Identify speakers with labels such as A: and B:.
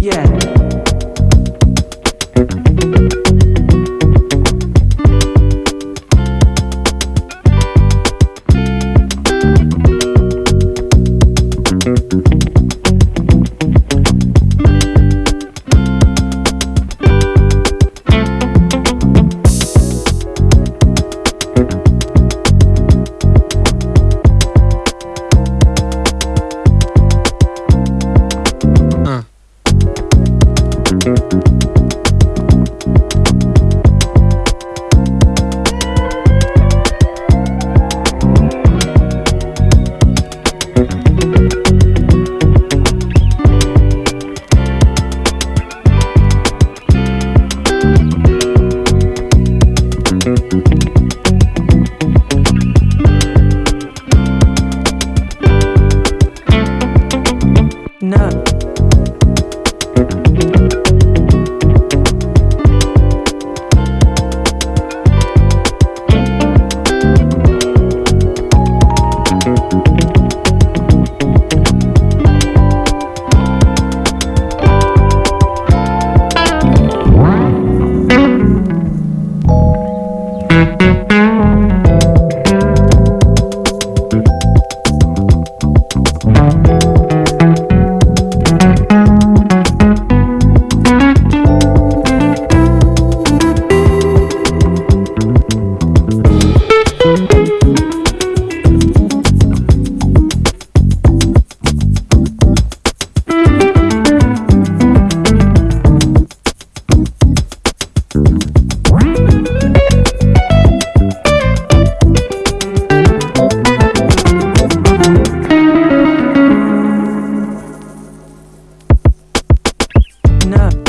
A: Yeah. listen up. up.